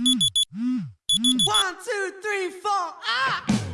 One, two, three, four, ah!